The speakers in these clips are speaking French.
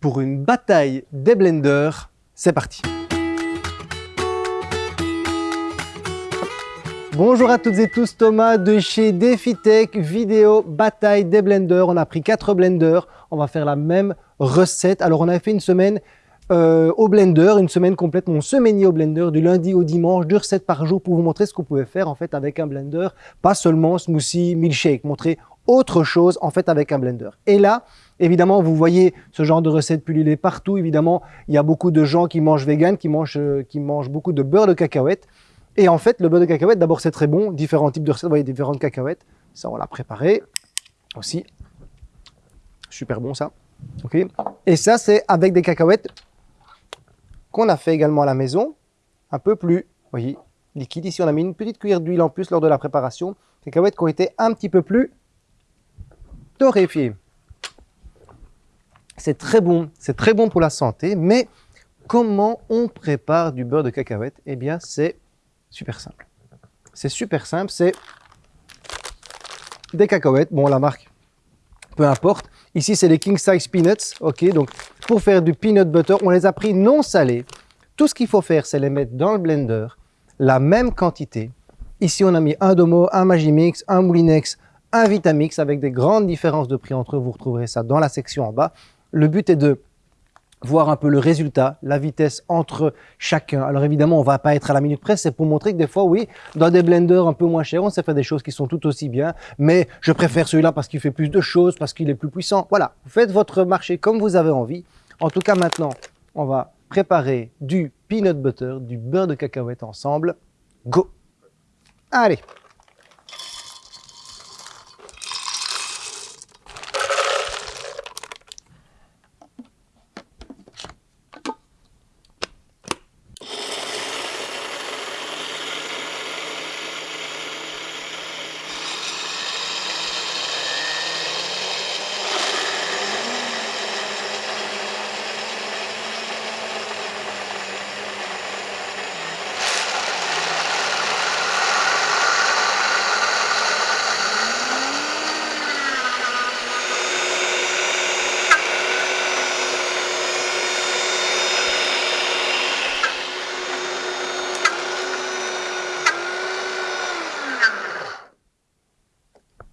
pour une bataille des blenders. C'est parti Bonjour à toutes et tous, Thomas de chez DefiTech, vidéo bataille des blenders. On a pris quatre blenders, on va faire la même recette. Alors on a fait une semaine euh, au blender, une semaine complète, mon semainier au blender, du lundi au dimanche, deux recettes par jour pour vous montrer ce qu'on pouvait faire en fait avec un blender, pas seulement smoothie, milkshake, montrer autre chose en fait avec un blender. Et là, évidemment, vous voyez ce genre de recettes pullulées partout. Évidemment, il y a beaucoup de gens qui mangent vegan, qui mangent, euh, qui mangent beaucoup de beurre de cacahuète. Et en fait, le beurre de cacahuète, d'abord, c'est très bon. Différents types de recettes, vous voyez, différentes cacahuètes. Ça, on l'a préparé aussi. Super bon, ça. OK. Et ça, c'est avec des cacahuètes qu'on a fait également à la maison. Un peu plus, voyez, liquide. Ici, on a mis une petite cuillère d'huile en plus lors de la préparation. Cacahuètes qui ont été un petit peu plus torréfiées. C'est très bon, c'est très bon pour la santé, mais comment on prépare du beurre de cacahuète? Eh bien, c'est super simple. C'est super simple, c'est des cacahuètes, bon la marque, peu importe. Ici c'est les King Size Peanuts, ok, donc pour faire du peanut butter, on les a pris non salés. Tout ce qu'il faut faire, c'est les mettre dans le blender, la même quantité. Ici on a mis un Domo, un Magimix, un Moulinex, un Vitamix avec des grandes différences de prix entre eux, vous retrouverez ça dans la section en bas. Le but est de voir un peu le résultat, la vitesse entre chacun. Alors évidemment, on va pas être à la minute près, c'est pour montrer que des fois, oui, dans des blenders un peu moins chers, on sait faire des choses qui sont tout aussi bien, mais je préfère celui-là parce qu'il fait plus de choses, parce qu'il est plus puissant. Voilà, faites votre marché comme vous avez envie. En tout cas, maintenant, on va préparer du peanut butter, du beurre de cacahuète ensemble. Go Allez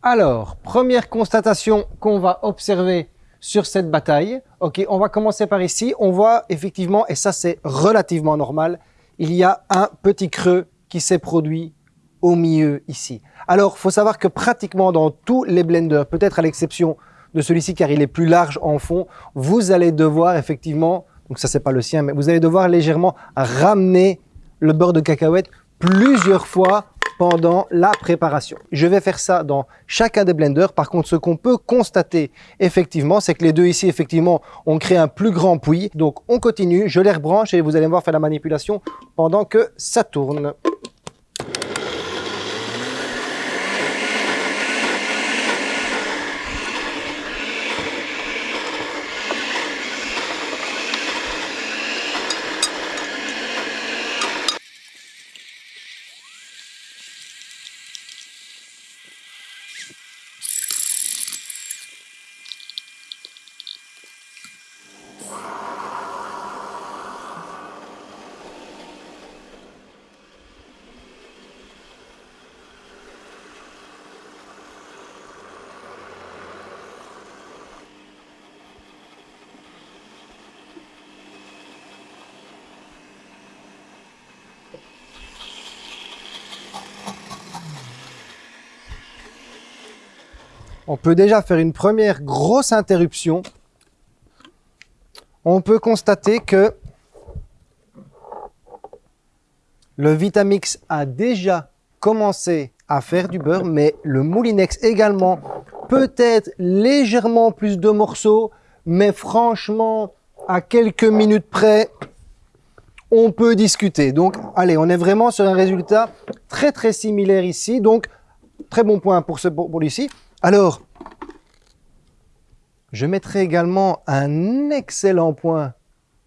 Alors, première constatation qu'on va observer sur cette bataille. Ok, on va commencer par ici. On voit effectivement, et ça c'est relativement normal, il y a un petit creux qui s'est produit au milieu ici. Alors, faut savoir que pratiquement dans tous les blenders, peut-être à l'exception de celui-ci car il est plus large en fond, vous allez devoir effectivement, donc ça c'est pas le sien, mais vous allez devoir légèrement ramener le beurre de cacahuète plusieurs fois pendant la préparation. Je vais faire ça dans chacun des blenders. Par contre, ce qu'on peut constater effectivement, c'est que les deux ici, effectivement, ont créé un plus grand puits. Donc, on continue, je les rebranche et vous allez voir faire la manipulation pendant que ça tourne. On peut déjà faire une première grosse interruption. On peut constater que le Vitamix a déjà commencé à faire du beurre, mais le Moulinex également, peut-être légèrement plus de morceaux, mais franchement, à quelques minutes près, on peut discuter. Donc, allez, on est vraiment sur un résultat très très similaire ici. Donc, très bon point pour, ce, pour. Alors, je mettrai également un excellent point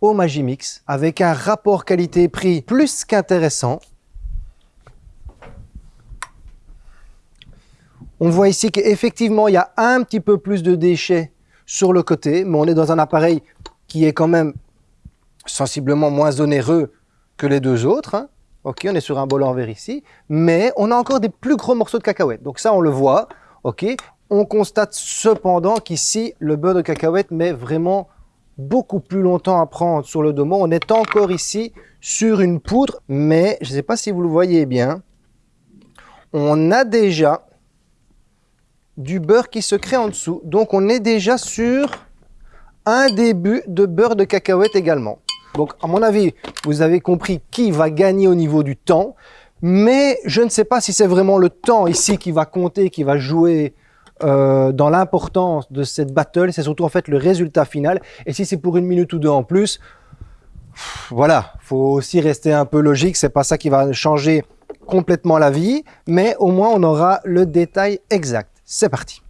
au Magimix avec un rapport qualité-prix plus qu'intéressant. On voit ici qu'effectivement, il y a un petit peu plus de déchets sur le côté, mais on est dans un appareil qui est quand même sensiblement moins onéreux que les deux autres. Hein. Ok, on est sur un bol en verre ici, mais on a encore des plus gros morceaux de cacahuètes. Donc ça, on le voit. Ok, on constate cependant qu'ici, le beurre de cacahuète met vraiment beaucoup plus longtemps à prendre sur le domo. On est encore ici sur une poudre, mais je ne sais pas si vous le voyez bien, on a déjà du beurre qui se crée en dessous. Donc on est déjà sur un début de beurre de cacahuète également. Donc à mon avis, vous avez compris qui va gagner au niveau du temps, mais je ne sais pas si c'est vraiment le temps ici qui va compter, qui va jouer euh, dans l'importance de cette battle, c'est surtout en fait le résultat final. Et si c'est pour une minute ou deux en plus, voilà, faut aussi rester un peu logique. C'est pas ça qui va changer complètement la vie, mais au moins on aura le détail exact. C'est parti.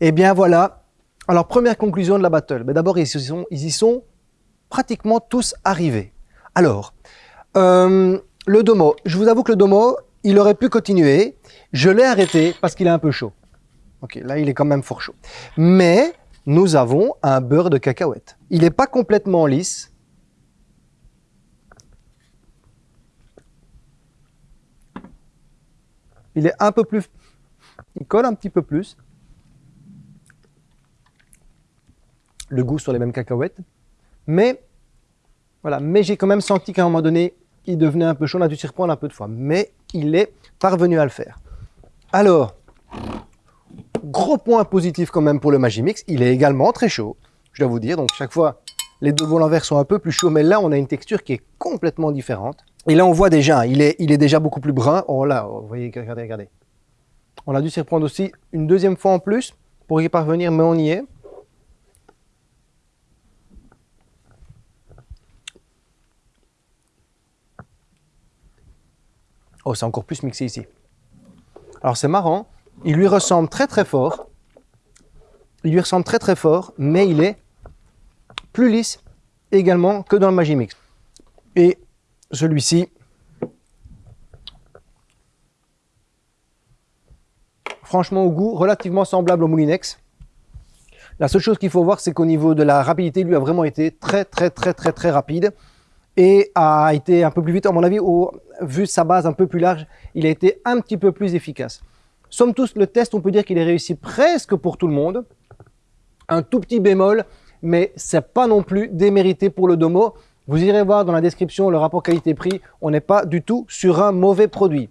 Eh bien voilà, alors première conclusion de la battle. D'abord, ils, y sont pratiquement tous arrivés. Alors, euh, le domo, je vous avoue que le domo, il aurait pu continuer. Je l'ai arrêté parce qu'il est un peu chaud. Ok, là, il est quand même fort chaud. Mais nous avons un beurre de cacahuète. Il n'est pas complètement lisse. Il est un peu plus... Il colle un petit peu plus. Le goût sur les mêmes cacahuètes. Mais, voilà, mais j'ai quand même senti qu'à un moment donné, il devenait un peu chaud, on a dû s'y reprendre un peu de fois. Mais il est parvenu à le faire. Alors, gros point positif quand même pour le Magimix, il est également très chaud, je dois vous dire. Donc chaque fois, les deux en verre sont un peu plus chauds, mais là, on a une texture qui est complètement différente. Et là, on voit déjà, il est, il est déjà beaucoup plus brun. Oh là, vous voyez, regardez, regardez. On a dû s'y reprendre aussi une deuxième fois en plus pour y parvenir, mais on y est. Oh, c'est encore plus mixé ici. Alors c'est marrant, il lui ressemble très très fort. Il lui ressemble très très fort, mais il est plus lisse également que dans le Magimix. Et celui-ci, franchement au goût, relativement semblable au Moulinex. La seule chose qu'il faut voir, c'est qu'au niveau de la rapidité, lui a vraiment été très très très très très rapide et a été un peu plus vite. À mon avis, vu sa base un peu plus large, il a été un petit peu plus efficace. Somme tous, le test, on peut dire qu'il est réussi presque pour tout le monde. Un tout petit bémol, mais c'est pas non plus démérité pour le Domo. Vous irez voir dans la description le rapport qualité-prix. On n'est pas du tout sur un mauvais produit.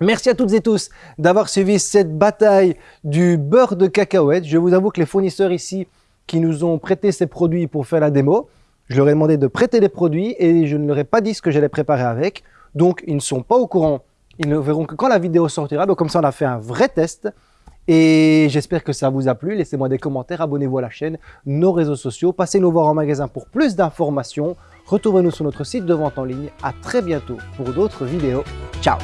Merci à toutes et tous d'avoir suivi cette bataille du beurre de cacahuète. Je vous avoue que les fournisseurs ici qui nous ont prêté ces produits pour faire la démo, je leur ai demandé de prêter les produits et je ne leur ai pas dit ce que j'allais préparer avec. Donc, ils ne sont pas au courant. Ils ne verront que quand la vidéo sortira. Donc, comme ça, on a fait un vrai test. Et j'espère que ça vous a plu. Laissez-moi des commentaires, abonnez-vous à la chaîne, nos réseaux sociaux. Passez nous voir en magasin pour plus d'informations. Retrouvez-nous sur notre site de vente en ligne. À très bientôt pour d'autres vidéos. Ciao